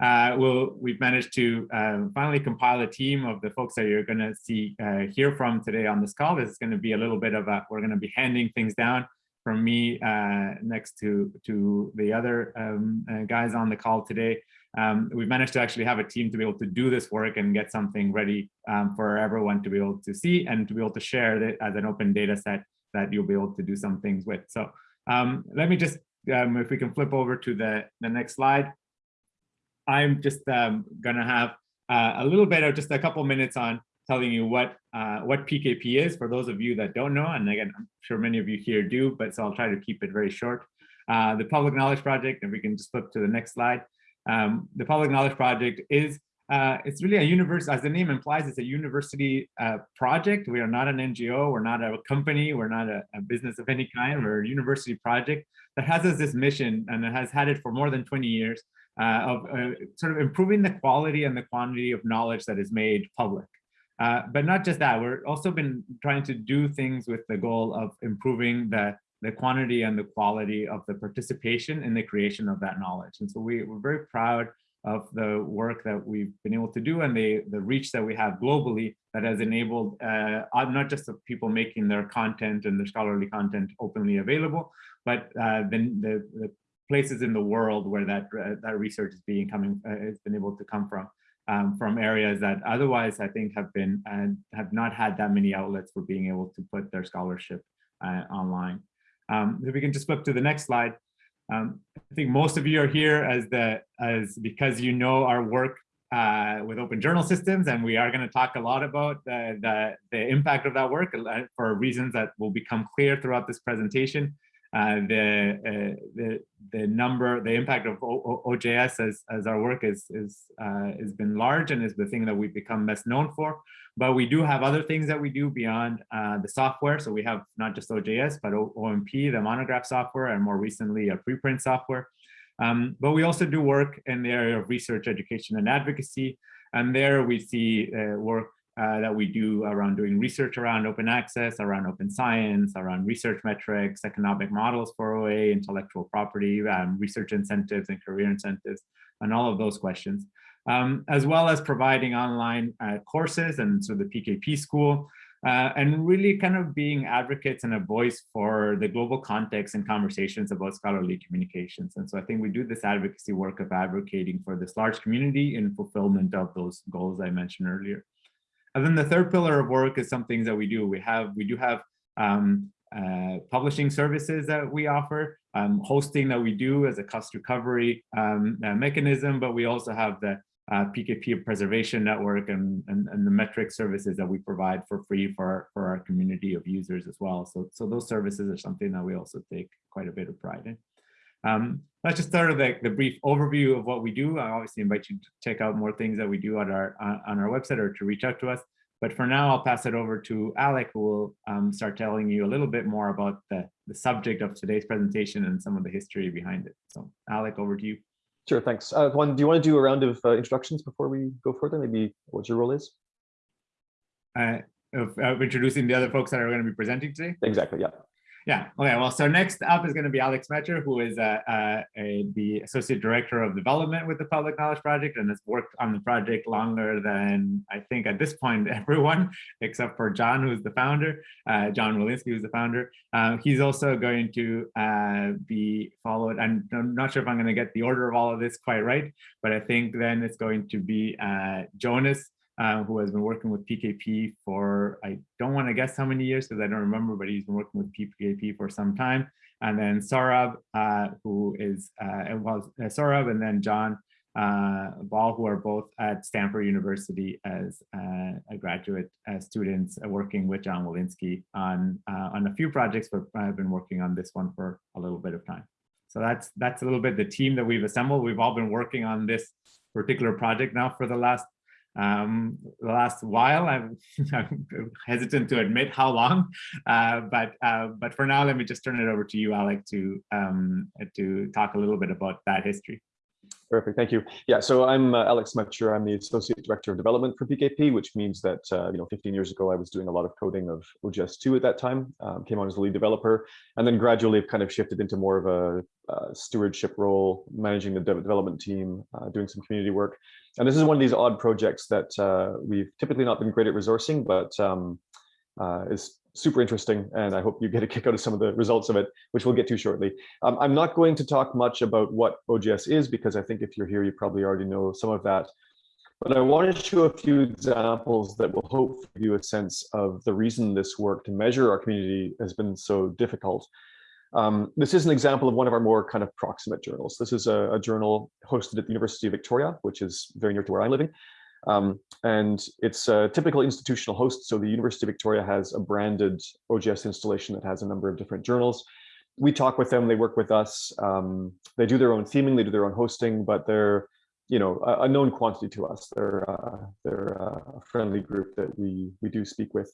uh, we'll, we've managed to uh, finally compile a team of the folks that you're going to see uh, hear from today on this call. This is going to be a little bit of a, we're going to be handing things down from me uh, next to, to the other um, uh, guys on the call today. Um, we've managed to actually have a team to be able to do this work and get something ready um, for everyone to be able to see and to be able to share it as an open data set that you'll be able to do some things with. So um, let me just, um, if we can flip over to the, the next slide. I'm just um, gonna have uh, a little bit of just a couple minutes on telling you what uh, what PKP is for those of you that don't know. And again, I'm sure many of you here do, but so I'll try to keep it very short. Uh, the Public Knowledge Project, if we can just flip to the next slide. Um, the Public Knowledge Project is uh, it's really a universe, as the name implies, it's a university uh, project. We are not an NGO, we're not a company, we're not a, a, business of any kind, we're a university project that has this mission and it has had it for more than 20 years uh, of uh, sort of improving the quality and the quantity of knowledge that is made public. Uh, but not just that, we're also been trying to do things with the goal of improving the, the quantity and the quality of the participation in the creation of that knowledge. And so we, we're very proud of the work that we've been able to do and the, the reach that we have globally that has enabled uh, not just of people making their content and their scholarly content openly available, but uh, the, the, the, places in the world where that, uh, that research is being coming, uh, has been able to come from um, from areas that otherwise I think have been and have not had that many outlets for being able to put their scholarship uh, online. Um, if we can just flip to the next slide. Um, I think most of you are here as the as because you know our work uh, with open journal systems, and we are going to talk a lot about the, the, the impact of that work uh, for reasons that will become clear throughout this presentation. Uh, the, uh, the the number, the impact of o OJS as, as our work is, is uh, has been large and is the thing that we've become best known for. But we do have other things that we do beyond uh, the software. So we have not just OJS, but o OMP, the monograph software, and more recently a preprint software. Um, but we also do work in the area of research, education, and advocacy. And there we see uh, work uh, that we do around doing research around open access, around open science, around research metrics, economic models for OA, intellectual property, um, research incentives and career incentives, and all of those questions, um, as well as providing online uh, courses and so the PKP school, uh, and really kind of being advocates and a voice for the global context and conversations about scholarly communications. And so I think we do this advocacy work of advocating for this large community in fulfillment of those goals I mentioned earlier. And then the third pillar of work is some things that we do. We have, we do have um, uh, publishing services that we offer, um, hosting that we do as a cost recovery um, uh, mechanism, but we also have the uh, PKP preservation network and, and, and, the metric services that we provide for free for for our community of users as well. So, so those services are something that we also take quite a bit of pride in. Um, let's just start with the, the, brief overview of what we do. I obviously invite you to check out more things that we do on our on our website or to reach out to us. But for now, I'll pass it over to Alec, who will um, start telling you a little bit more about the, the subject of today's presentation and some of the history behind it. So Alec, over to you. Sure, thanks. Uh, Juan, do you want to do a round of uh, introductions before we go further? Maybe what your role is? Uh, of, of introducing the other folks that are going to be presenting today? Exactly, yeah. Yeah. Okay. Well, so next up is going to be Alec Smecher, who is uh, uh, a, the associate director of development with the Public Knowledge Project and has worked on the project longer than I think at this point everyone except for John, who's the founder, uh, John Willinsky, who's the founder. Uh, he's also going to uh, be followed. I'm, I'm, not sure if I'm going to get the order of all of this quite right, but I think then it's going to be Jonas uh, who has been working with PKP for, I don't want to guess how many years because I don't remember, but he's been working with PKP for some time. And then Saurabh, uh, who is, uh, well, uh, and then John uh, Ball, who are both at Stanford University as uh, a graduate uh, students working with John Willinsky on, on a few projects, but I've been working on this one for a little bit of time. So that's that's a little bit the team that we've assembled. We've all been working on this particular project now for the last um, the last while. I'm, I'm, hesitant to admit how long, uh, but uh, but for now, let me just turn it over to you, Alec, to um, to talk a little bit about that history. Perfect, thank you. Yeah, so I'm uh, Alec Smecher. I'm the Associate Director of Development for PKP, which means that, uh, you know, 15 years ago, I was doing a lot of coding of OJS2 at that time, um, came on as the lead developer, and then gradually kind of shifted into more of a, a stewardship role, managing the development team, uh, doing some community work. And this is one of these odd projects that uh, we've typically not been great at resourcing, but um, uh, is super interesting, and I hope you get a kick out of some of the results of it, which we'll get to shortly. Um, I'm not going to talk much about what OJS is, because I think if you're here, you probably already know some of that. But I want to show a few examples that will hopefully give you a sense of the reason this work to measure our community has been so difficult. Um, this is an example of one of our more kind of proximate journals. This is a, a journal hosted at the University of Victoria, which is very near to where I'm living. Um, and it's a typical institutional host. So the University of Victoria has a branded OJS installation that has a number of different journals. We talk with them, they work with us. Um, they do their own theming, they do their own hosting, but they're you know, a, a known quantity to us. They're, uh, they're a friendly group that we, we do speak with.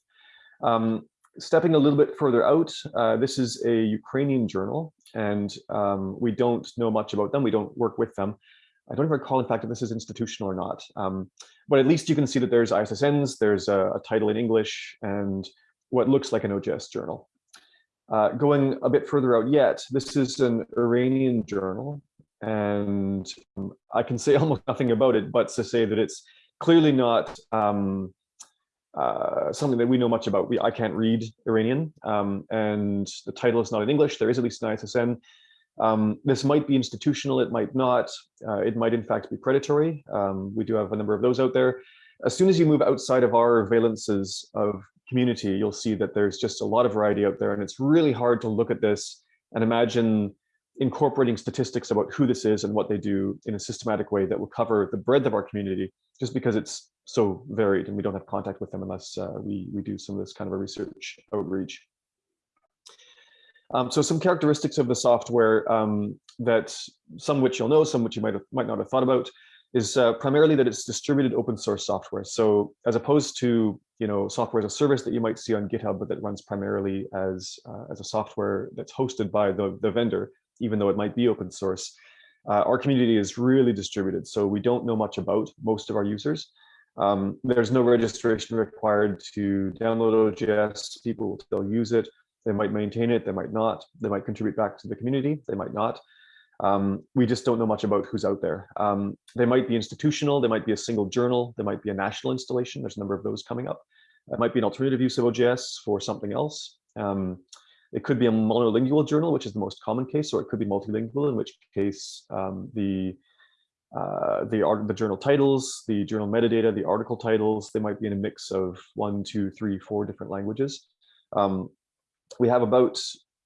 Um, stepping a little bit further out, uh, this is a Ukrainian journal, and um, we don't know much about them. We don't work with them. I don't even recall, in fact, if this is institutional or not. Um, but at least you can see that there's ISSNs, there's a, a title in English, and what looks like an OJS journal. Uh, going a bit further out yet, this is an Iranian journal, and um, I can say almost nothing about it, but to say that it's clearly not um, uh, something that we know much about. We, I can't read Iranian, um, and the title is not in English. There is at least an ISSN. Um, this might be institutional, it might not. Uh, it might in fact be predatory. Um, we do have a number of those out there. As soon as you move outside of our valences of community, you'll see that there's just a lot of variety out there and it's really hard to look at this and imagine incorporating statistics about who this is and what they do in a systematic way that will cover the breadth of our community just because it's so varied and we don't have contact with them unless uh, we, we do some of this kind of a research outreach. Um, so some characteristics of the software um, that some which you'll know, some which you might have, might not have thought about, is uh, primarily that it's distributed open source software. So as opposed to you know software as a service that you might see on GitHub, but that runs primarily as uh, as a software that's hosted by the the vendor, even though it might be open source. Uh, our community is really distributed, so we don't know much about most of our users. Um, there's no registration required to download OJS. People will still use it. They might maintain it, they might not. They might contribute back to the community, they might not. Um, we just don't know much about who's out there. Um, they might be institutional, they might be a single journal, they might be a national installation. There's a number of those coming up. It might be an alternative use of OJS for something else. Um, it could be a monolingual journal, which is the most common case, or it could be multilingual, in which case um, the uh, the, the journal titles, the journal metadata, the article titles, they might be in a mix of one, two, three, four different languages. Um, we have about,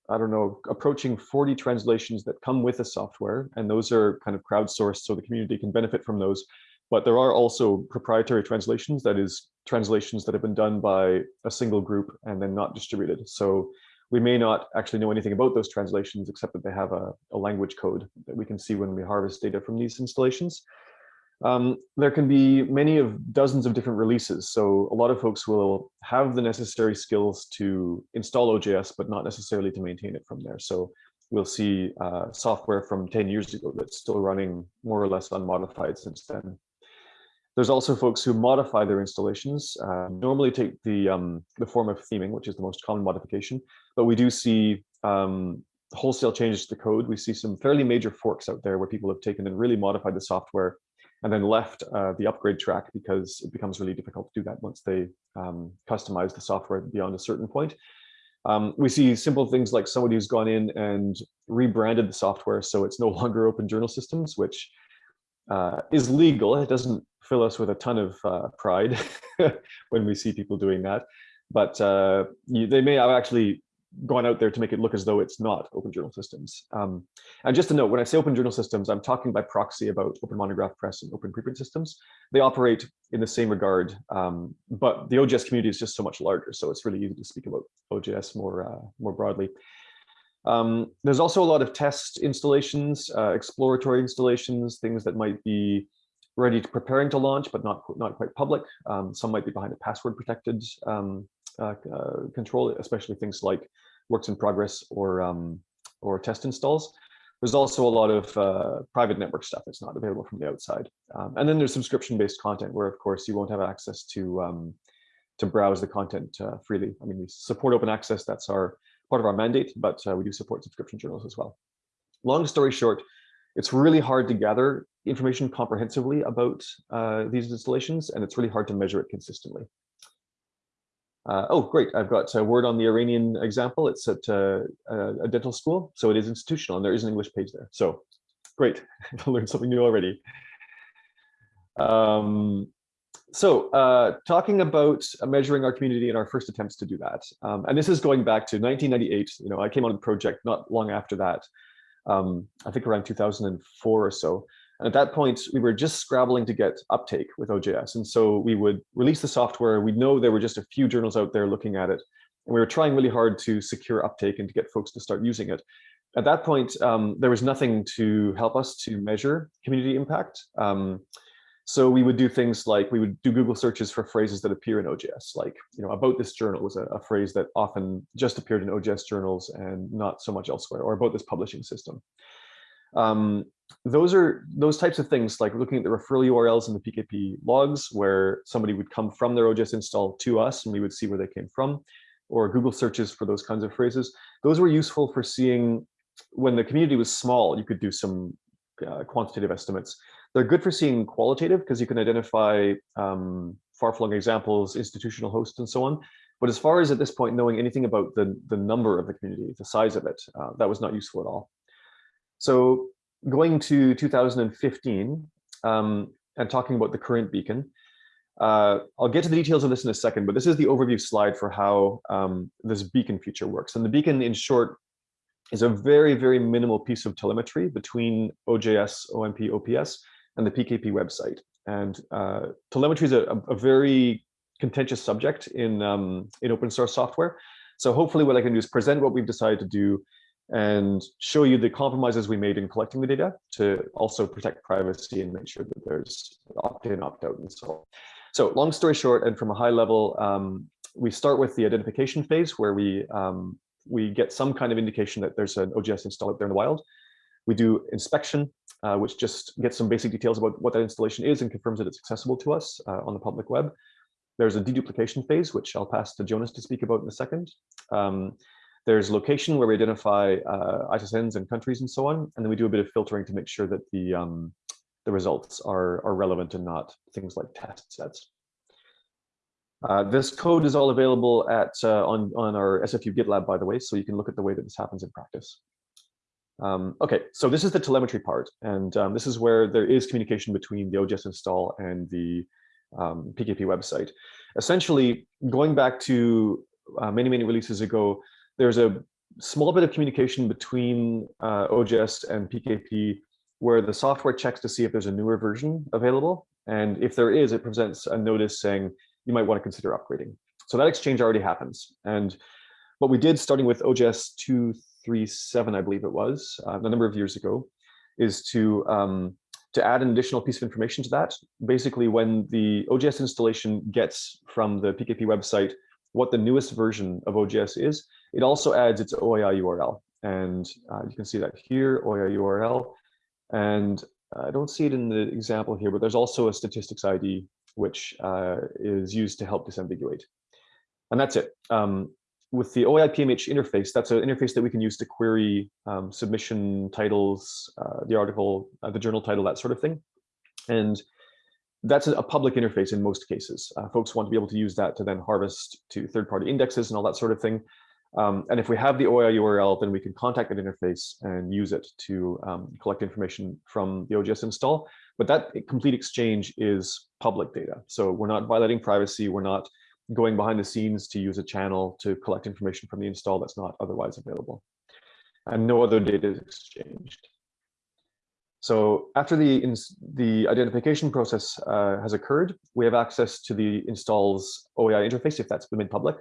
I don't know, approaching 40 translations that come with the software, and those are kind of crowdsourced so the community can benefit from those. But there are also proprietary translations, that is translations that have been done by a single group and then not distributed. So we may not actually know anything about those translations except that they have a, a language code that we can see when we harvest data from these installations. Um, there can be many of dozens of different releases. So a lot of folks will have the necessary skills to install OJS, but not necessarily to maintain it from there. So we'll see uh, software from 10 years ago that's still running more or less unmodified since then. There's also folks who modify their installations, uh, normally take the, um, the form of theming, which is the most common modification, but we do see um, wholesale changes to the code. We see some fairly major forks out there where people have taken and really modified the software and then left uh, the upgrade track because it becomes really difficult to do that once they um, customize the software beyond a certain point. Um, we see simple things like somebody who's gone in and rebranded the software so it's no longer open journal systems, which uh, is legal. It doesn't fill us with a ton of uh, pride when we see people doing that. But uh, you, they may have actually gone out there to make it look as though it's not open journal systems. Um, and just to note, when I say open journal systems, I'm talking by proxy about Open Monograph Press and Open Preprint systems. They operate in the same regard, um, but the OJS community is just so much larger, so it's really easy to speak about OJS more, uh, more broadly. Um, there's also a lot of test installations, uh, exploratory installations, things that might be ready to preparing to launch, but not, not quite public. Um, some might be behind a password protected um, uh, uh, control, especially things like works in progress or um, or test installs. There's also a lot of uh, private network stuff that's not available from the outside. Um, and then there's subscription-based content where, of course, you won't have access to um, to browse the content uh, freely. I mean, we support open access. That's our part of our mandate, but uh, we do support subscription journals as well. Long story short, it's really hard to gather information comprehensively about uh, these installations, and it's really hard to measure it consistently. Uh, oh, great. I've got a word on the Iranian example. It's at uh, a dental school, so it is institutional, and there is an English page there. So great, I learned something new already. Um, so uh, talking about measuring our community and our first attempts to do that. Um, and this is going back to 1998. You know, I came on the project not long after that, um, I think around 2004 or so. And at that point, we were just scrabbling to get uptake with OJS. And so we would release the software. We know there were just a few journals out there looking at it. And we were trying really hard to secure uptake and to get folks to start using it. At that point, um, there was nothing to help us to measure community impact. Um, so we would do things like we would do Google searches for phrases that appear in OJS, like, you know, about this journal was a, a, phrase that often just appeared in OJS journals and not so much elsewhere, or about this publishing system. Um, those are those types of things like looking at the referral URLs in the PKP logs where somebody would come from their OJS install to us and we would see where they came from, or Google searches for those kinds of phrases. Those were useful for seeing when the community was small, you could do some uh, quantitative estimates. They're good for seeing qualitative because you can identify um, far-flung examples, institutional hosts, and so on. But as far as at this point knowing anything about the, the number of the community, the size of it, uh, that was not useful at all. So going to 2015 um, and talking about the current beacon, uh, I'll get to the details of this in a second, but this is the overview slide for how um, this beacon feature works. And the beacon, in short, is a very, very minimal piece of telemetry between OJS, OMP, OPS, and the PKP website. And uh, telemetry is a, a, very contentious subject in, um, in open source software. So hopefully what I can do is present what we've decided to do and show you the compromises we made in collecting the data to also protect privacy and make sure that there's opt-in, opt-out, and so on. So long story short, and from a high level, um, we start with the identification phase where we um, we get some kind of indication that there's an OJS install out there in the wild. We do inspection, uh, which just gets some basic details about what that installation is and confirms that it's accessible to us uh, on the public web. There's a deduplication phase, which I'll pass to Jonas to speak about in a second. Um, there's location where we identify uh, ISSNs and countries and so on. And then we do a bit of filtering to make sure that the, um, the results are, are relevant and not things like test sets. Uh, this code is all available at uh, on, on our SFU GitLab, by the way, so you can look at the way that this happens in practice. Um, okay, so this is the telemetry part, and um, this is where there is communication between the OJS install and the um, PKP website. Essentially, going back to uh, many, many releases ago, there's a small bit of communication between uh, and PKP where the software checks to see if there's a newer version available. And if there is, it presents a notice saying you might want to consider upgrading. So that exchange already happens. And what we did starting with OJS 237, I believe it was, uh, a number of years ago, is to um, to add an additional piece of information to that. Basically, when the OJS installation gets from the PKP website what the newest version of OJS is, it also adds its OAI URL. And uh, you can see that here, OAI URL. And I don't see it in the example here, but there's also a statistics ID which uh, is used to help disambiguate. And that's it. Um, with the OAI PMH interface, that's an interface that we can use to query um, submission titles, uh, the article, uh, the journal title, that sort of thing. And that's a, public interface in most cases. Uh, folks want to be able to use that to then harvest to third-party indexes and all that sort of thing. Um, and if we have the OAI URL, then we can contact that interface and use it to um, collect information from the OJS install. But that complete exchange is public data. So we're not violating privacy. We're not going behind the scenes to use a channel to collect information from the install that's not otherwise available. And no other data is exchanged. So after the, the identification process uh, has occurred, we have access to the install's OAI interface if that's been made public.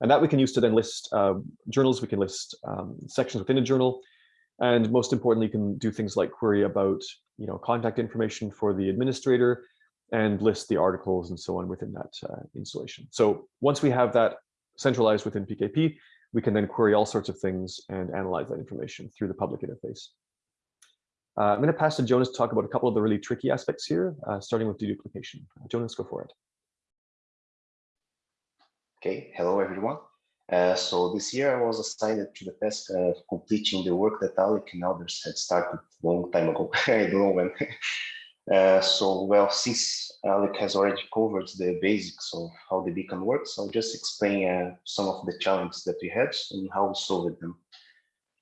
And that we can use to then list uh, journals, we can list um, sections within a journal, and most importantly, you can do things like query about you know, contact information for the administrator and list the articles and so on within that uh, installation. So once we have that centralized within PKP, we can then query all sorts of things and analyze that information through the public interface. Uh, I'm going to pass to Jonas to talk about a couple of the really tricky aspects here, uh, starting with deduplication. Jonas, go for it. Okay, hello everyone. Uh, so this year I was assigned to the task of completing the work that Alec and others had started a long time ago. I don't know when. So, well, since Alec has already covered the basics of how the beacon works, I'll just explain uh, some of the challenges that we had and how we solved them.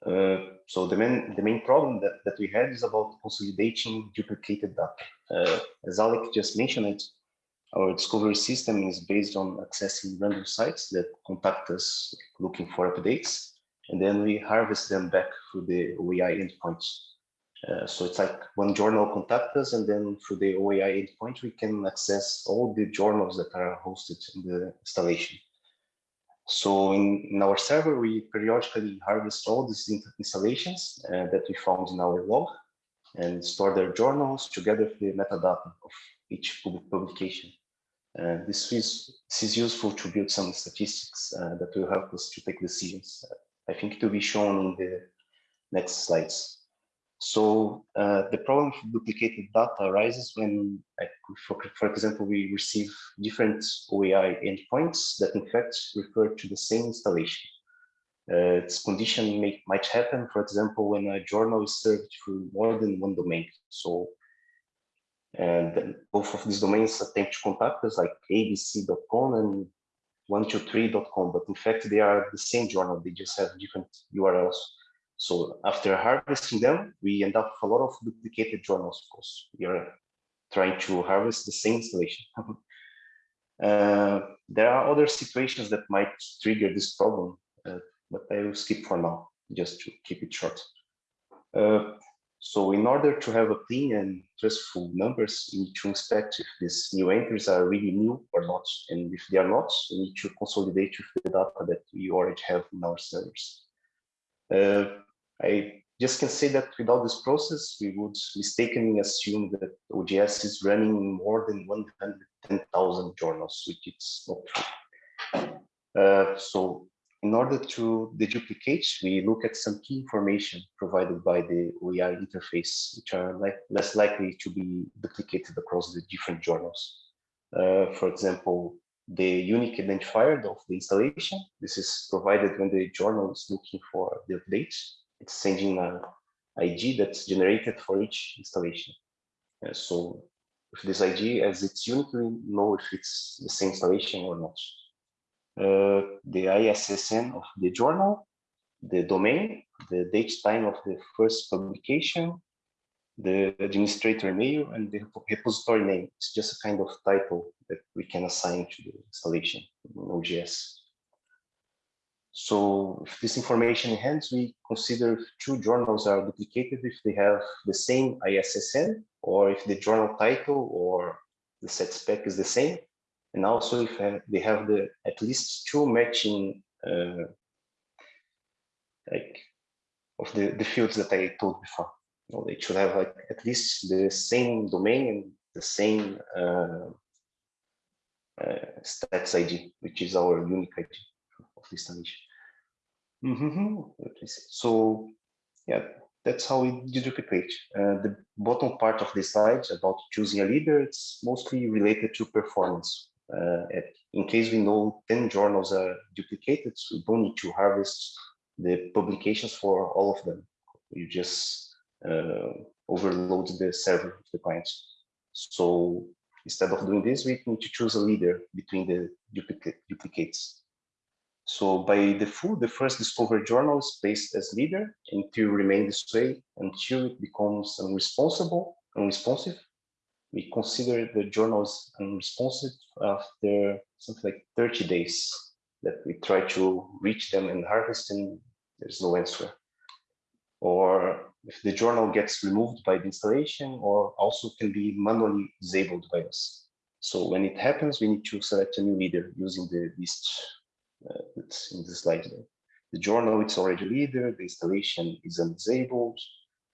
Uh, so the main, the main problem that, that we had is about consolidating duplicated data. Uh, as Alec just mentioned our discovery system is based on accessing random sites that contact us looking for updates, and then we harvest them back through the OAI endpoints. Uh, so it's like one journal contact us, and then through the OAI endpoint, we can access all the journals that are hosted in the installation. So in, in our server, we periodically harvest all these installations uh, that we found in our log and store their journals together with the metadata of each public publication. Uh, this is this is useful to build some statistics uh, that will help us to take decisions. I think it will be shown in the next slides. So uh, the problem of duplicated data arises when, for, for example, we receive different OAI endpoints that in fact refer to the same installation. Uh, its condition may, might happen, for example, when a journal is served through more than one domain. So and both of these domains attempt to contact us like abc.com and 123.com, but in fact they are the same journal, they just have different URLs. So after harvesting them, we end up with a lot of duplicated journals, of course. We are trying to harvest the same installation. uh, there are other situations that might trigger this problem, uh, but I will skip for now, just to keep it short. Uh, so in order to have a clean and trustful numbers, we need to inspect if these new entries are really new or not. And if they are not, we need to consolidate with the data that we already have in our servers. Uh, I just can say that without this process, we would mistakenly assume that OJS is running more than 110,000 journals, which is not true. Uh, so in order to deduplicate, we look at some key information provided by the OAI interface, which are like, less likely to be duplicated across the different journals. Uh, for example, the unique identifier of the installation. This is provided when the journal is looking for the update. It's sending an ID that's generated for each installation. Uh, so with this ID, as it's unique, we know if it's the same installation or not. Uh, the ISSN of the journal, the domain, the date time of the first publication, the administrator name, and the repository name. It's just a kind of title we can assign to the installation in OJS. So with this information in we consider if two journals are duplicated if they have the same ISSN or if the journal title or the set spec is the same and also if they have the at least two matching uh, like of the the fields that I told before. You know, they should have like at least the same domain and the same uh, stats ID, which is our unique ID of this installation. Mm -hmm. So yeah, that's how we deduplicate. Uh, the bottom part of this slide about choosing a leader, it's mostly related to performance. Uh, in case we know 10 journals are duplicated, we don't need to harvest the publications for all of them. You just uh, overload the server of the client. So instead of doing this, we need to choose a leader between the duplicate, duplicates. So by default, the first discovered journal is placed as leader and to remain this way until it becomes unresponsible, unresponsive we consider the journals unresponsive after something like 30 days that we try to reach them and harvest and there's no answer. Or if the journal gets removed by the installation or also can be manually disabled by us. So when it happens, we need to select a new leader using the list uh, that's in the slide. There. The journal, it's already leader, the installation is disabled,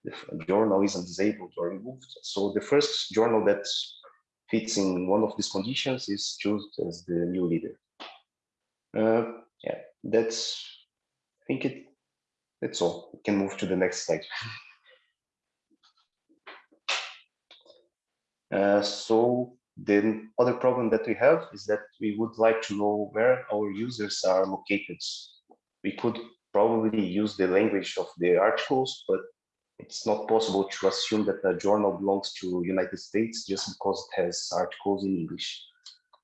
the journal isn't disabled or removed. So the first journal that fits in one of these conditions is chosen as the new leader. Uh, yeah, that's, I think it, that's all. We can move to the next slide. Uh, so the other problem that we have is that we would like to know where our users are located. We could probably use the language of the articles, but it's not possible to assume that a journal belongs to United States just because it has articles in English.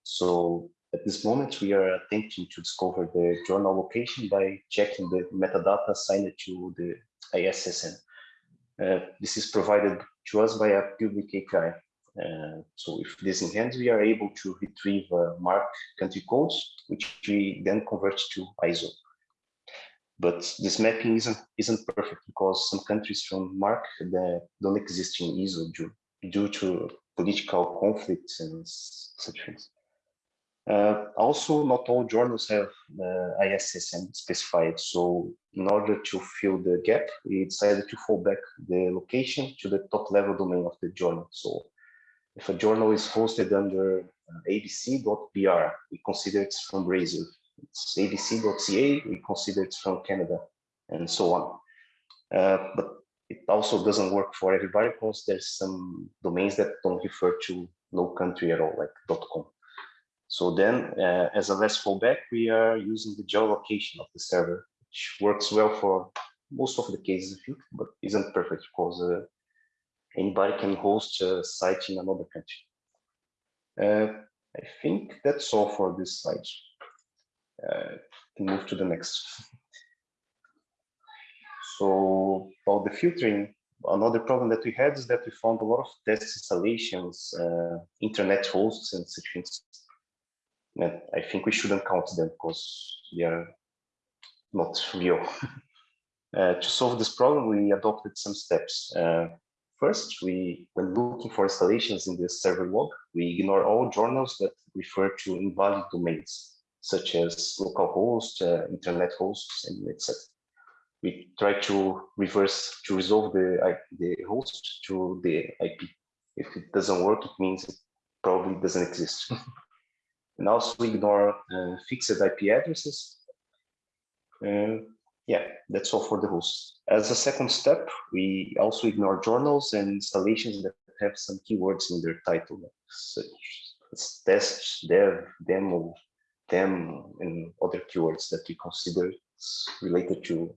So at this moment, we are attempting to discover the journal location by checking the metadata assigned to the ISSN. Uh, this is provided to us by a public API. Uh, so if this in hand, we are able to retrieve uh, MARC country codes, which we then convert to ISO. But this mapping isn't isn't perfect because some countries from MARC don't exist in ISO due, due to political conflicts and such things. Uh, also, not all journals have uh, ISSN specified. So in order to fill the gap, we decided to fall back the location to the top level domain of the journal. So if a journal is hosted under uh, abc.br, we consider it's from Brazil. It's abc.ca, we consider it's from Canada, and so on. Uh, but it also doesn't work for everybody because there's some domains that don't refer to no country at all, like .com. So then, uh, as a last fallback, we are using the geolocation of the server, which works well for most of the cases, I think, but isn't perfect because uh, anybody can host a site in another country. Uh, I think that's all for this slide. Uh, move to the next. So about the filtering, another problem that we had is that we found a lot of test installations, uh, internet hosts and such things I think we shouldn't count them because they are not real. uh, to solve this problem, we adopted some steps. Uh, first, we, when looking for installations in the server log, we ignore all journals that refer to invalid domains, such as localhost, uh, internet hosts, and etc. We try to reverse to resolve the the host to the IP. If it doesn't work, it means it probably doesn't exist. and also ignore uh, fixed IP addresses. Uh, yeah, that's all for the host. As a second step, we also ignore journals and installations that have some keywords in their title, such as test, dev, demo, dem, and other keywords that we consider related to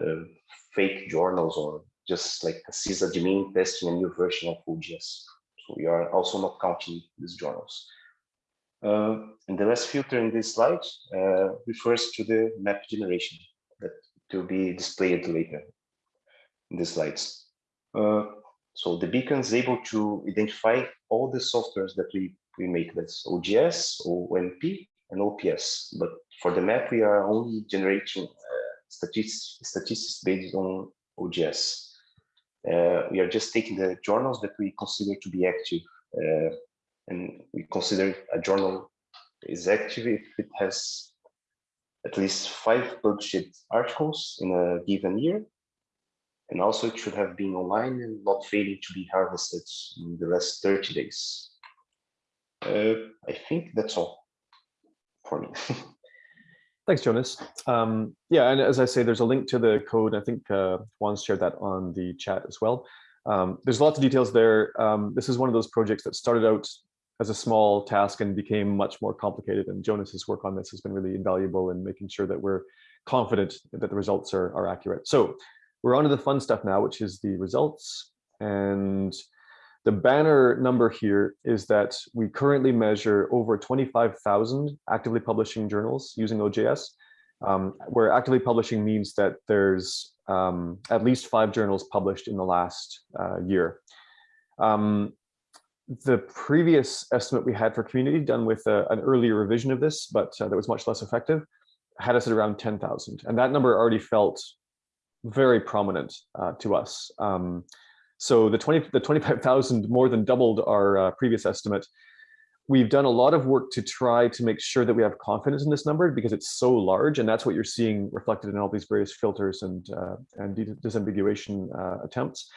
uh, fake journals or just like a sysadmin testing a new version of OJS. So we are also not counting these journals. Uh, and the last filter in this slide uh, refers to the map generation that will be displayed later in the slides. Uh, so the beacon is able to identify all the softwares that we, we make, that's OJS, OMP, and OPS. But for the map, we are only generating statistics, statistics based on OJS. Uh, we are just taking the journals that we consider to be active uh, and we consider a journal is active if it has at least five published articles in a given year. And also it should have been online and not failing to be harvested in the last 30 days. Uh, I think that's all for me. Thanks, Jonas. Um, yeah, and as I say, there's a link to the code. I think uh, Juan shared that on the chat as well. Um, there's lots of details there. Um, this is one of those projects that started out as a small task and became much more complicated. And Jonas's work on this has been really invaluable in making sure that we're confident that the results are, are accurate. So we're on to the fun stuff now, which is the results. And the banner number here is that we currently measure over 25,000 actively publishing journals using OJS, um, where actively publishing means that there's um, at least five journals published in the last uh, year. Um, the previous estimate we had for community done with a, an earlier revision of this, but uh, that was much less effective, had us at around 10,000. And that number already felt very prominent uh, to us. Um, so the 20, the 25,000 more than doubled our uh, previous estimate. We've done a lot of work to try to make sure that we have confidence in this number because it's so large, and that's what you're seeing reflected in all these various filters and uh, and disambiguation uh, attempts.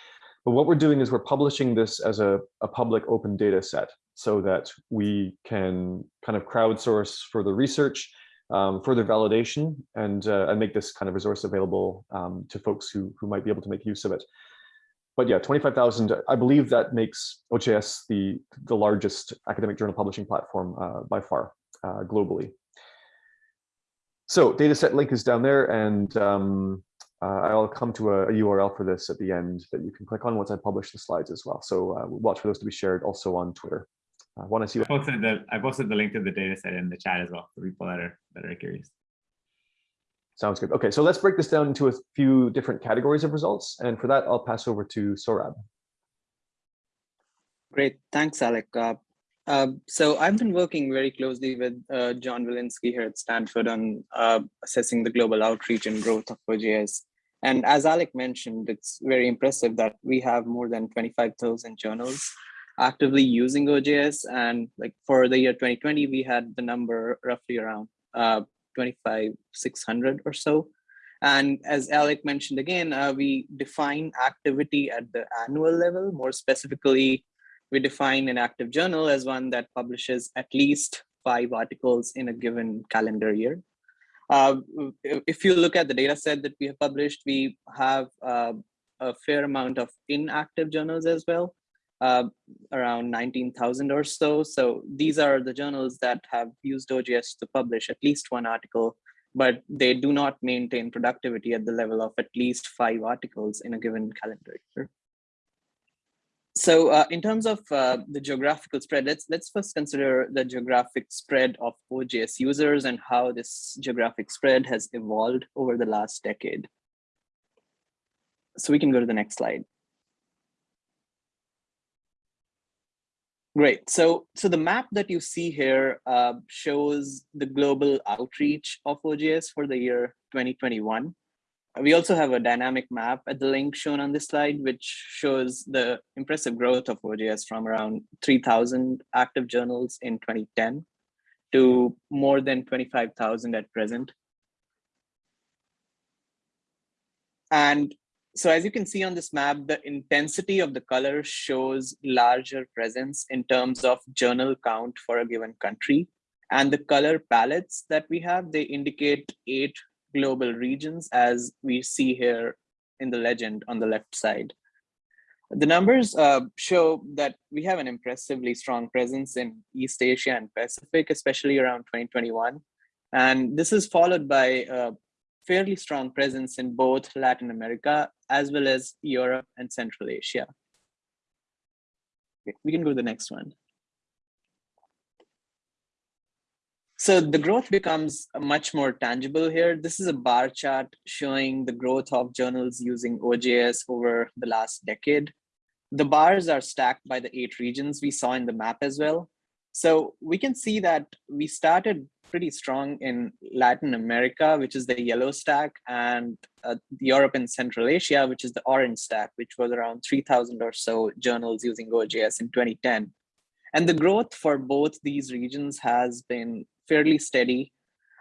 But what we're doing is we're publishing this as a, a public open data set so that we can kind of crowdsource further research, um, further validation, and, uh, and make this kind of resource available um, to folks who, who might be able to make use of it. but yeah, 25,000, I believe that makes OJS the, the largest academic journal publishing platform uh, by far uh, globally. So dataset link is down there and um, uh, I'll come to a, a, URL for this at the end that you can click on once I publish the slides as well. So uh, watch for those to be shared also on Twitter. I want to see I that. posted the I posted the link to the data set in the chat as well for people that are that are curious. Sounds good. Okay, so let's break this down into a few different categories of results. And for that, I'll pass over to Saurabh. Great, thanks, Alec. Uh, uh, so I've been working very closely with uh, John Willinsky here at Stanford on uh, assessing the global outreach and growth of OJS. And as Alec mentioned, it's very impressive that we have more than 25,000 journals actively using OJS. And like for the year 2020, we had the number roughly around uh, 25,600 or so. And as Alec mentioned again, uh, we define activity at the annual level. More specifically, we define an active journal as one that publishes at least five articles in a given calendar year. Uh, if you look at the data set that we have published, we have uh, a fair amount of inactive journals as well uh, around 19,000 or so. So these are the journals that have used OJS to publish at least one article, but they do not maintain productivity at the level of at least five articles in a given calendar year. So uh, in terms of uh, the geographical spread, let's let's first consider the geographic spread of OJS users and how this geographic spread has evolved over the last decade. So we can go to the next slide. Great. So, so the map that you see here uh, shows the global outreach of OJS for the year 2021. We also have a dynamic map at the link shown on this slide, which shows the impressive growth of OJS from around 3,000 active journals in 2010 to more than 25,000 at present. And so as you can see on this map, the intensity of the color shows larger presence in terms of journal count for a given country. And the color palettes that we have, they indicate eight global regions as we see here in the legend on the left side. The numbers uh, show that we have an impressively strong presence in East Asia and Pacific, especially around 2021. And this is followed by a fairly strong presence in both Latin America as well as Europe and Central Asia. We can go to the next one. So the growth becomes much more tangible here. This is a bar chart showing the growth of journals using OJS over the last decade. The bars are stacked by the eight regions we saw in the map as well. So we can see that we started pretty strong in Latin America, which is the yellow stack, and uh, Europe and Central Asia, which is the orange stack, which was around 3,000 or so journals using OJS in 2010. And the growth for both these regions has been fairly steady.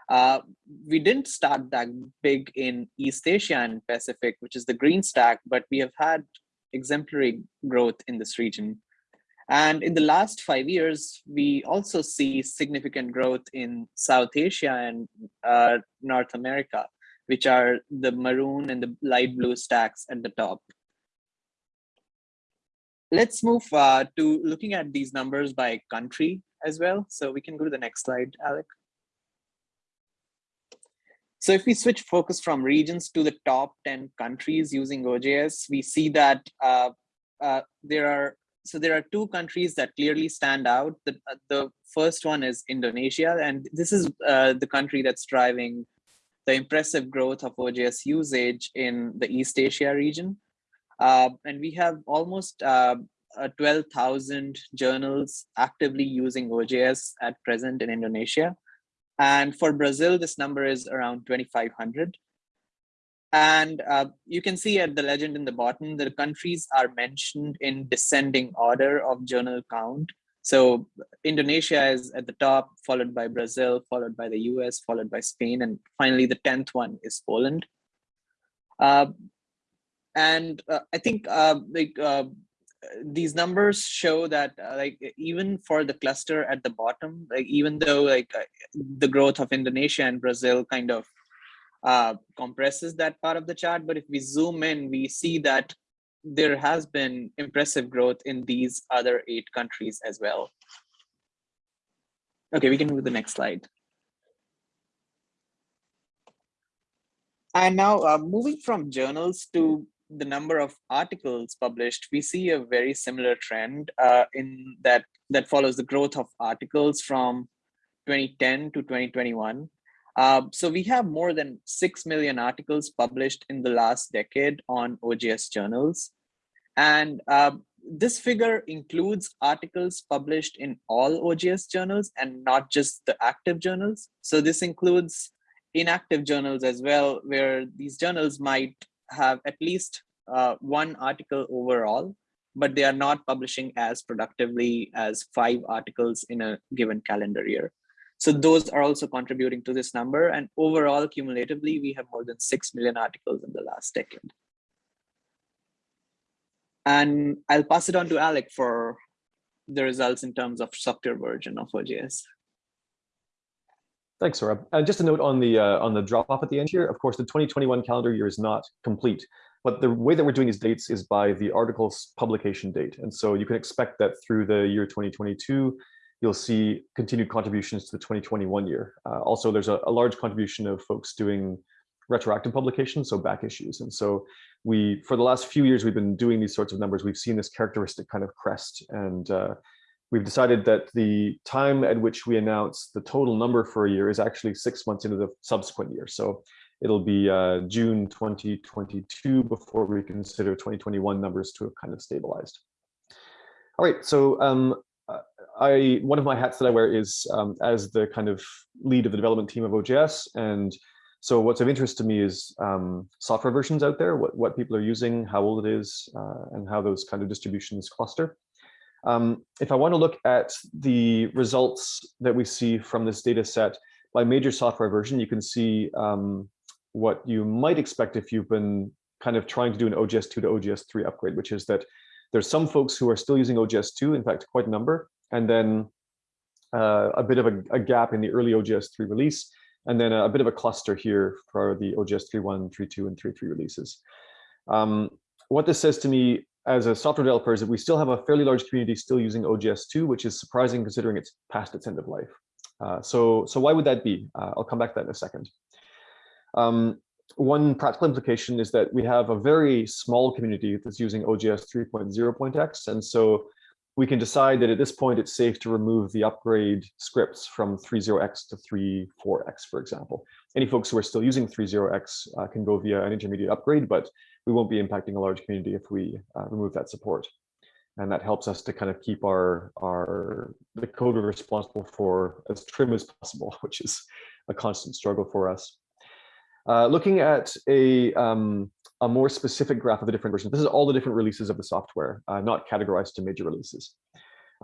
Uh, we didn't start that big in East Asia and Pacific, which is the green stack, but we have had exemplary growth in this region. And in the last five years, we also see significant growth in South Asia and uh, North America, which are the maroon and the light blue stacks at the top. Let's move uh, to looking at these numbers by country as well. So we can go to the next slide, Alec. So if we switch focus from regions to the top 10 countries using OJS, we see that uh, uh, there are so there are two countries that clearly stand out. The, uh, the first one is Indonesia, and this is uh, the country that's driving the impressive growth of OJS usage in the East Asia region. Uh, and we have almost uh, 12,000 journals actively using OJS at present in Indonesia. And for Brazil, this number is around 2,500. And uh, you can see at the legend in the bottom, the countries are mentioned in descending order of journal count. So Indonesia is at the top, followed by Brazil, followed by the US, followed by Spain, and finally the 10th one is Poland. Uh, and uh, I think uh, like uh, these numbers show that uh, like even for the cluster at the bottom, like even though like the growth of Indonesia and Brazil kind of uh, compresses that part of the chart. But if we zoom in, we see that there has been impressive growth in these other eight countries as well. Okay, we can move to the next slide. And now uh, moving from journals to the number of articles published, we see a very similar trend uh, in that that follows the growth of articles from 2010 to 2021. Uh, so we have more than 6 million articles published in the last decade on OJS journals. And uh, this figure includes articles published in all OJS journals and not just the active journals. So this includes inactive journals as well, where these journals might have at least uh, one article overall, but they are not publishing as productively as five articles in a given calendar year. So those are also contributing to this number. And overall, cumulatively, we have more than 6 million articles in the last decade. And I'll pass it on to Alec for the results in terms of software version of OJS. Thanks, Saurabh. Uh, just a note on the uh, on the drop off at the end here. Of course, the 2021 calendar year is not complete, but the way that we're doing these dates is by the article's publication date. And so you can expect that through the year 2022, you'll see continued contributions to the 2021 year. Uh, also, there's a, a, large contribution of folks doing retroactive publications, so back issues. And so we, for the last few years, we've been doing these sorts of numbers. We've seen this characteristic kind of crest and uh, we've decided that the time at which we announce the total number for a year is actually six months into the subsequent year. So it'll be uh, June 2022 before we consider 2021 numbers to have kind of stabilized. All right, so um, I one of my hats that I wear is um, as the kind of lead of the development team of OJS. And so what's of interest to me is um, software versions out there, what, what people are using, how old it is, uh, and how those kind of distributions cluster. Um, if I want to look at the results that we see from this data set by major software version, you can see um, what you might expect if you've been kind of trying to do an OJS2 to OJS3 upgrade, which is that there's some folks who are still using OJS2, in fact, quite a number, and then uh, a bit of a, a, gap in the early OJS3 release, and then a, a, bit of a cluster here for the OJS 3.1, 3.2, and 3.3 releases. Um, what this says to me as a software developer is that we still have a fairly large community still using OJS2, which is surprising considering it's past its end of life. Uh, so, so why would that be? Uh, I'll come back to that in a second. Um, one practical implication is that we have a very small community that's using OJS 3.0.x. And so we can decide that at this point, it's safe to remove the upgrade scripts from 3.0x to 3.4x, for example. Any folks who are still using 3.0x uh, can go via an intermediate upgrade, but we won't be impacting a large community if we uh, remove that support. And that helps us to kind of keep our, our the code we're responsible for as trim as possible, which is a constant struggle for us. Uh, looking at a, um, a more specific graph of the different versions, this is all the different releases of the software, uh, not categorized to major releases.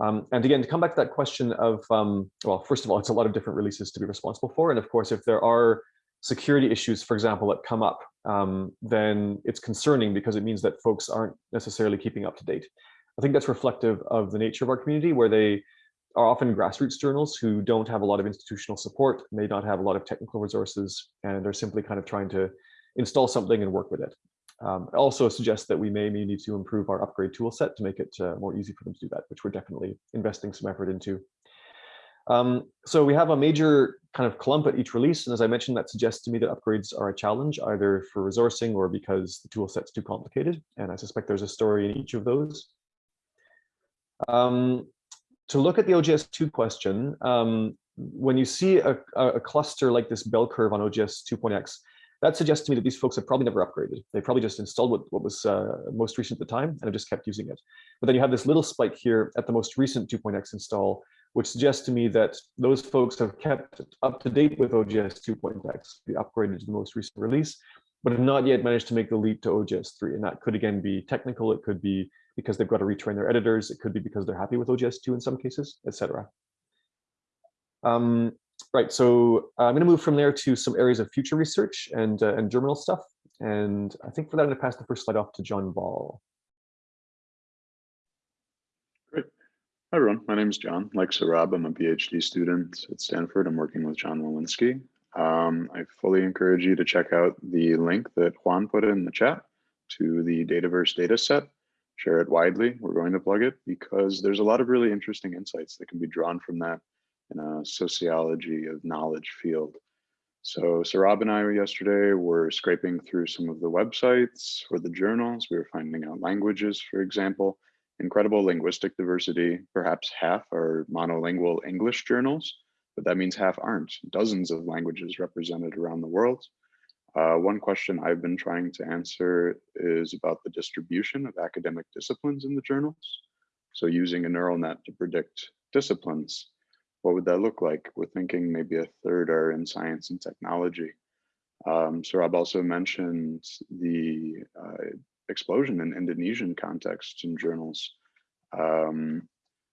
Um, and again, to come back to that question of, um, well, first of all, it's a lot of different releases to be responsible for. And of course, if there are security issues, for example, that come up, um, then it's concerning because it means that folks aren't necessarily keeping up to date. I think that's reflective of the nature of our community where they are often grassroots journals who don't have a lot of institutional support, may not have a lot of technical resources, and are simply kind of trying to install something and work with it. Um, also suggests that we may, may need to improve our upgrade tool set to make it uh, more easy for them to do that, which we're definitely investing some effort into. Um, so we have a major kind of clump at each release. And as I mentioned, that suggests to me that upgrades are a challenge, either for resourcing or because the tool set's too complicated. And I suspect there's a story in each of those. Um, to look at the OJS2 question, um, when you see a, a, cluster like this bell curve on OJS 2.x, that suggests to me that these folks have probably never upgraded. They probably just installed what, what was uh, most recent at the time and have just kept using it. But then you have this little spike here at the most recent 2.x install, which suggests to me that those folks have kept up to date with OJS 2.x, be upgraded to the most recent release, but have not yet managed to make the leap to OJS 3. And that could again be technical, it could be because they've got to retrain their editors. It could be because they're happy with OJS 2 in some cases, etc. Um, right, so I'm going to move from there to some areas of future research and, uh, and terminal stuff. And I think for that, I'm going to pass the first slide off to John Ball. Great. Hi, everyone. My name is John. Like Saurabh, I'm a PhD student at Stanford. I'm working with John Willinsky. Um, I fully encourage you to check out the link that Juan put in the chat to the Dataverse data set, share it widely. We're going to plug it because there's a lot of really interesting insights that can be drawn from that in a sociology of knowledge field. So Saurabh and I yesterday were scraping through some of the websites for the journals. We were finding out languages, for example, incredible linguistic diversity. Perhaps half are monolingual English journals, but that means half aren't. Dozens of languages represented around the world. Uh, one question I've been trying to answer is about the distribution of academic disciplines in the journals. So using a neural net to predict disciplines what would that look like? We're thinking maybe a third are in science and technology. Um, also mentioned the uh, explosion in Indonesian contexts and journals. Um,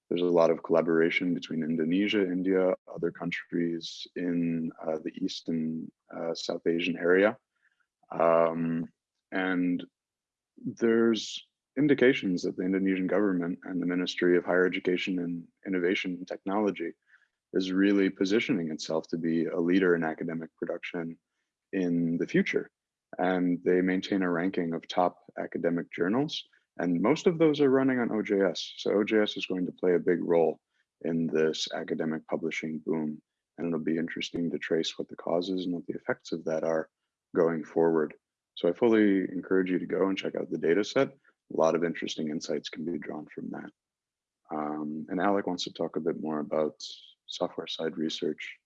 there's a lot of collaboration between Indonesia, India, other countries in uh, the East and uh, South Asian area. Um, and there's indications that the Indonesian government and the Ministry of Higher Education and Innovation and Technology is really positioning itself to be a leader in academic production in the future. And they maintain a ranking of top academic journals. And most of those are running on OJS. So OJS is going to play a big role in this academic publishing boom. And it'll be interesting to trace what the causes and what the effects of that are going forward. So I fully encourage you to go and check out the data set. A lot of interesting insights can be drawn from that. Um, and Alec wants to talk a bit more about software side research.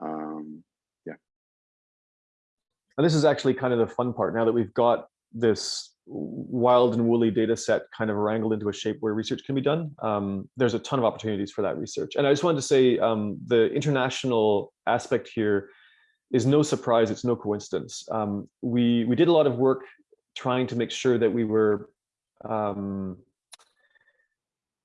Um. And this is actually kind of the fun part now that we've got this wild and woolly data set kind of wrangled into a shape where research can be done. Um, there's a ton of opportunities for that research. And I just wanted to say um, the international aspect here is no surprise, it's no coincidence. Um, we, we did a lot of work trying to make sure that we were um,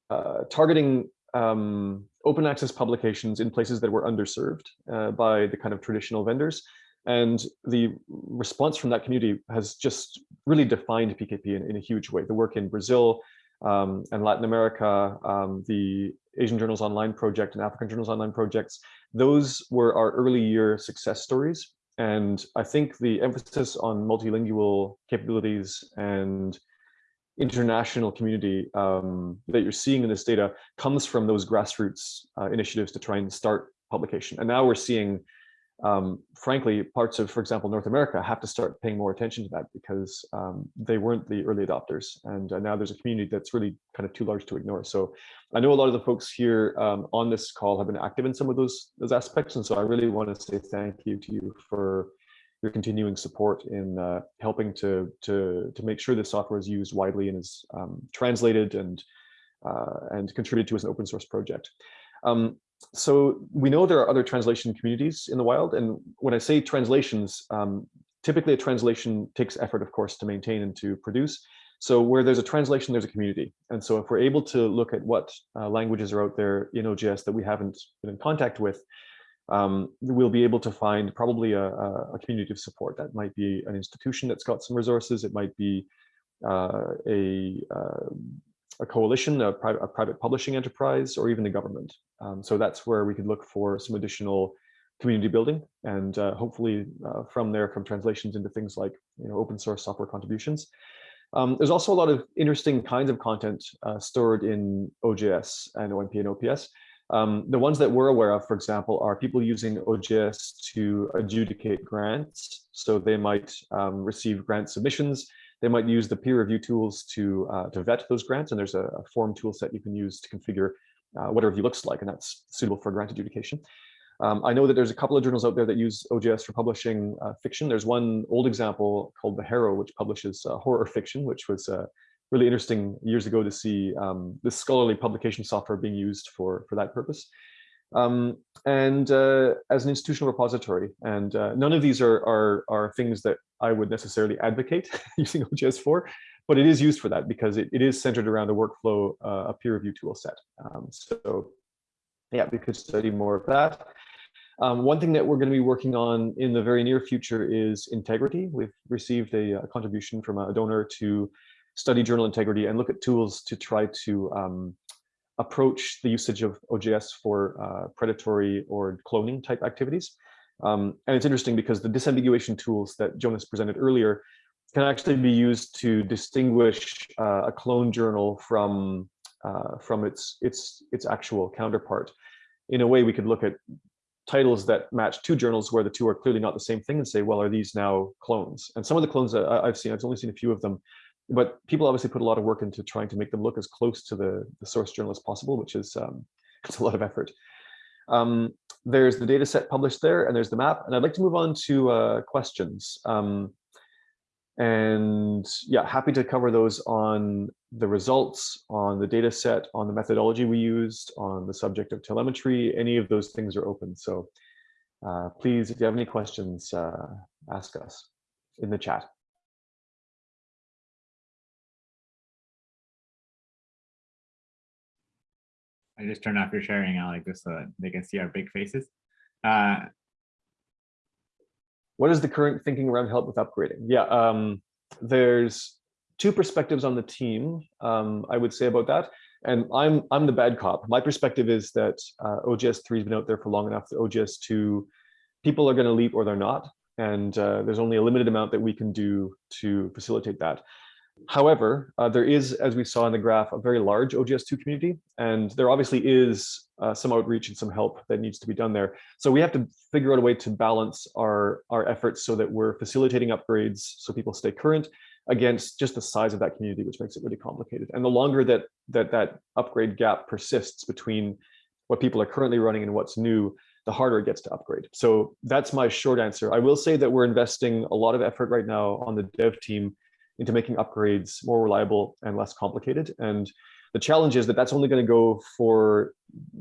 uh, targeting um, open access publications in places that were underserved uh, by the kind of traditional vendors. And the response from that community has just really defined PKP in, in a huge way. The work in Brazil um, and Latin America, um, the Asian Journals Online project and African Journals Online projects, those were our early year success stories. And I think the emphasis on multilingual capabilities and international community um, that you're seeing in this data comes from those grassroots uh, initiatives to try and start publication. And now we're seeing, um, frankly, parts of, for example, North America have to start paying more attention to that because um, they weren't the early adopters. And uh, now there's a community that's really kind of too large to ignore. So I know a lot of the folks here um, on this call have been active in some of those, those aspects. And so I really want to say thank you to you for your continuing support in uh, helping to, to, to make sure this software is used widely and is um, translated and, uh, and contributed to as an open source project. Um, so we know there are other translation communities in the wild. And when I say translations, um, typically a translation takes effort, of course, to maintain and to produce. So where there's a translation, there's a community. And so if we're able to look at what uh, languages are out there in OJS that we haven't been in contact with, um, we'll be able to find probably a, a, community of support. That might be an institution that's got some resources. It might be uh, a, uh, a coalition, a, a, private publishing enterprise, or even the government. Um, so that's where we could look for some additional community building and uh, hopefully uh, from there come translations into things like you know open source software contributions. Um, there's also a lot of interesting kinds of content uh, stored in OJS and OMP and OPS. Um, the ones that we're aware of, for example, are people using OJS to adjudicate grants. So they might um, receive grant submissions. They might use the peer review tools to, uh, to vet those grants. And there's a, a form tool set you can use to configure uh, what a review looks like, and that's suitable for grant adjudication. Um, I know that there's a couple of journals out there that use OJS for publishing uh, fiction. There's one old example called The Harrow, which publishes uh, horror fiction, which was uh, really interesting years ago to see um, this scholarly publication software being used for, for that purpose. Um, and uh, as an institutional repository. And uh, none of these are, are, are things that I would necessarily advocate using OJS for, but it is used for that because it, it is centered around a workflow, uh, a peer review tool set. Um, so yeah, we could study more of that. Um, one thing that we're going to be working on in the very near future is integrity. We've received a, a contribution from a donor to study journal integrity and look at tools to try to um, approach the usage of OJS for uh, predatory or cloning type activities. Um, and it's interesting because the disambiguation tools that Jonas presented earlier can actually be used to distinguish uh, a clone journal from uh, from its its its actual counterpart. In a way, we could look at titles that match two journals where the two are clearly not the same thing and say, well, are these now clones? And some of the clones that I've seen, I've only seen a few of them, but people obviously put a lot of work into trying to make them look as close to the, the source journal as possible, which is um, it's a lot of effort. Um, there's the data set published there and there's the map. And I'd like to move on to uh, questions. Um, and yeah, happy to cover those on the results, on the data set, on the methodology we used, on the subject of telemetry, any of those things are open. So uh, please, if you have any questions, uh, ask us in the chat. I just turned off your sharing, Alec, just so that they can see our big faces. Uh, what is the current thinking around help with upgrading? Yeah, um, there's two perspectives on the team, um, I would say about that. And I'm I'm the bad cop. My perspective is that uh, OJS3 has been out there for long enough that OJS2 people are going to leap or they're not. And uh, there's only a limited amount that we can do to facilitate that. However, uh, there is, as we saw in the graph, a very large OJS2 community, and there obviously is uh, some outreach and some help that needs to be done there. So we have to figure out a way to balance our, our efforts so that we're facilitating upgrades so people stay current against just the size of that community, which makes it really complicated. And the longer that that, that upgrade gap persists between what people are currently running and what's new, the harder it gets to upgrade. So that's my short answer. I will say that we're investing a lot of effort right now on the dev team into making upgrades more reliable and less complicated. And the challenge is that that's only going to go for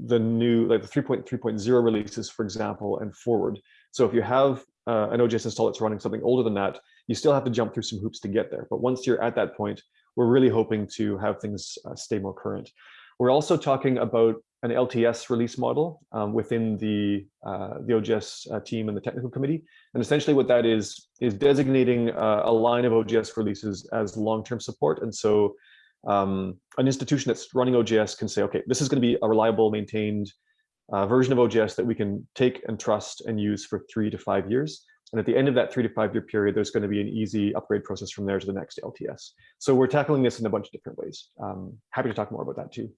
the new, like the 3.3.0 releases, for example, and forward. So if you have uh, an OJS install that's running something older than that, you still have to jump through some hoops to get there. But once you're at that point, we're really hoping to have things uh, stay more current. We're also talking about an LTS release model um, within the uh, the OJS uh, team and the technical committee. And essentially what that is, is designating uh, a line of OJS releases as long-term support. And so um, an institution that's running OJS can say, okay, this is going to be a reliable, maintained uh, version of OJS that we can take and trust and use for three to five years. And at the end of that three to five year period, there's going to be an easy upgrade process from there to the next LTS. So we're tackling this in a bunch of different ways. Um, happy to talk more about that too.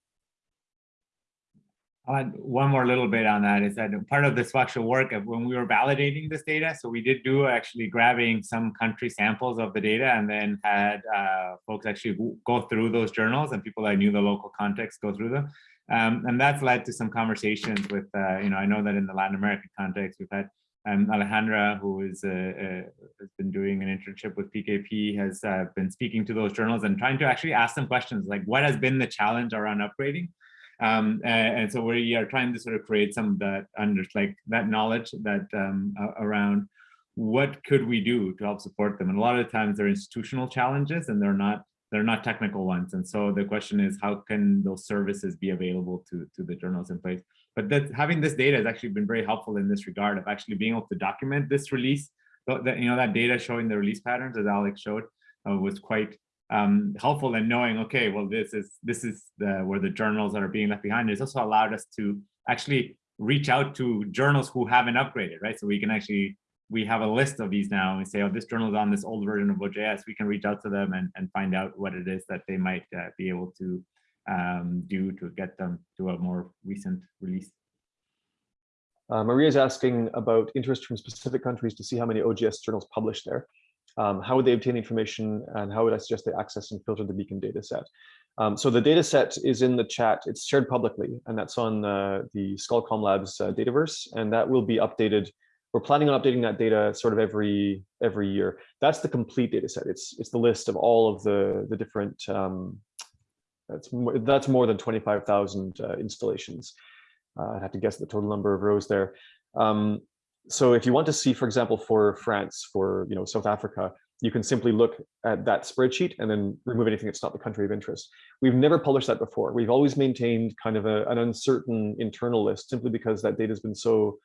One more little bit on that is that part of this actual work of when we were validating this data, so we did do actually grabbing some country samples of the data and then had uh, folks actually go through those journals and people that knew the local context go through them. Um, and that's led to some conversations with, uh, you know, I know that in the Latin American context, we've had um, Alejandra, who is uh, uh, has been doing an internship with PKP, has uh, been speaking to those journals and trying to actually ask them questions like, what has been the challenge around upgrading? Um, and, and, so we are trying to sort of create some of that under like that knowledge that um, around what could we do to help support them. And a lot of the times they're institutional challenges and they're not they're not technical ones. And so the question is, how can those services be available to, to the journals in place? But that having this data has actually been very helpful in this regard of actually being able to document this release. That you know that data showing the release patterns, as Alex showed, uh, was quite um, helpful in knowing, okay, well, this is this is the where the journals that are being left behind. It's also allowed us to actually reach out to journals who haven't upgraded, right? So we can actually we have a list of these now and say, oh, this journal is on this old version of OJS. We can reach out to them and, and find out what it is that they might uh, be able to um, do to get them to a more recent release. Uh, Maria is asking about interest from specific countries to see how many OJS journals published there. Um, how would they obtain information and how would I suggest they access and filter the beacon data set? Um, so the data set is in the chat, it's shared publicly, and that's on uh, the ScholComm Labs uh, Dataverse, and that will be updated. We're planning on updating that data sort of every every year. That's the complete data set. It's it's the list of all of the the different. Um, that's more, that's more than twenty five thousand uh, installations. Uh, I'd have to guess the total number of rows there. Um, so if you want to see, for example, for France, for you know South Africa, you can simply look at that spreadsheet and then remove anything that's not the country of interest. We've never published that before. We've always maintained kind of a, an uncertain internal list simply because that data has been so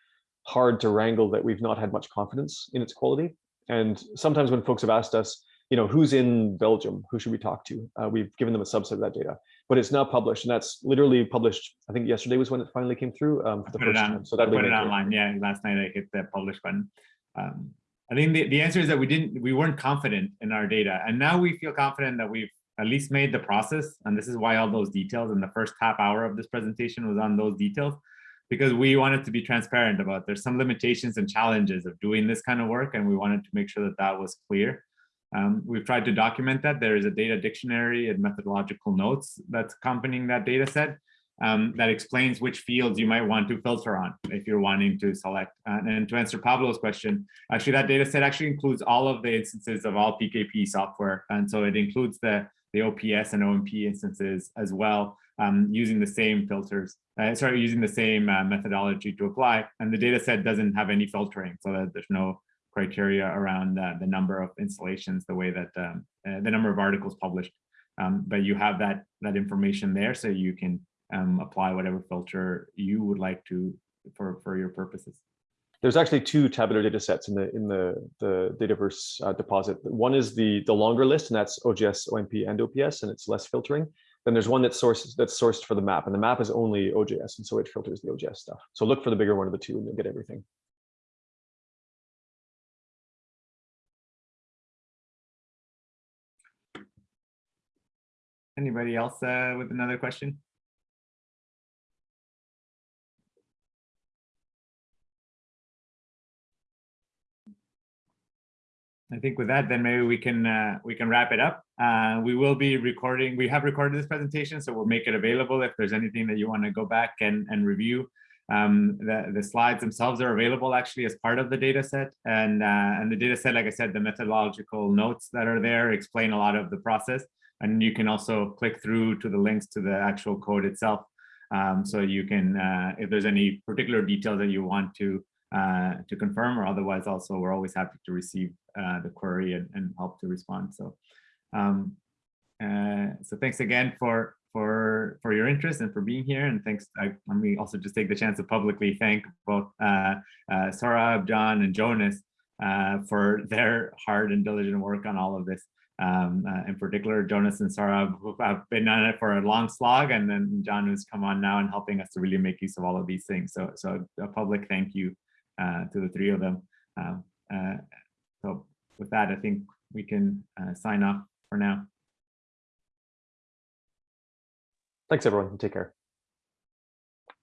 hard to wrangle that we've not had much confidence in its quality. And sometimes when folks have asked us, you know, who's in Belgium? Who should we talk to? Uh, we've given them a subset of that data, but it's now published, and that's literally published. I think yesterday was when it finally came through um, for the put first on, time. So that'll put be it online. Yeah, last night I hit the publish button. Um, I think the, the answer is that we didn't, we weren't confident in our data. And now we feel confident that we've at least made the process. And this is why all those details in the first half hour of this presentation was on those details, because we wanted to be transparent about there's some limitations and challenges of doing this kind of work. And we wanted to make sure that that was clear. Um, we've tried to document that. There is a data dictionary and methodological notes that's accompanying that data set um, that explains which fields you might want to filter on if you're wanting to select. Uh, and to answer Pablo's question, actually that data set actually includes all of the instances of all PKP software. And so it includes the, the OPS and OMP instances as well, um, using the same filters, uh, sorry, using the same uh, methodology to apply. And the data set doesn't have any filtering so that there's no criteria around uh, the number of installations, the way that um, uh, the number of articles published. Um, but you have that that information there, so you can um, apply whatever filter you would like to for for your purposes. There's actually two tabular data sets in the in the the Dataverse uh, deposit. One is the the longer list, and that's OJS, OMP, and OPS, and it's less filtering. Then there's one that's sourced that's sourced for the map, and the map is only OJS, and so it filters the OJS stuff. So look for the bigger one of the two, and you'll get everything. Anybody else uh, with another question? I think with that, then maybe we can uh, we can wrap it up. Uh, we will be recording. We have recorded this presentation, so we'll make it available if there's anything that you want to go back and and review. Um, the the slides themselves are available actually as part of the data set, and uh, and the data set, like I said, the methodological notes that are there explain a lot of the process, and you can also click through to the links to the actual code itself. Um, so you can, uh, if there's any particular details that you want to uh, to confirm or otherwise also we're always happy to receive uh, the query and, and, help to respond. So, um, uh, so thanks again for for for your interest and for being here. And thanks. I, let me also just take the chance to publicly thank both uh, uh, Saurabh, John, and Jonas uh, for their hard and diligent work on all of this. Um, in particular, Jonas and Sarah have been on it for a long slog, and then John who's come on now and helping us to really make use of all of these things. So, so a public thank you uh, to the three of them. Um, uh, so with that, I think we can uh, sign off for now. Thanks, everyone. Take care.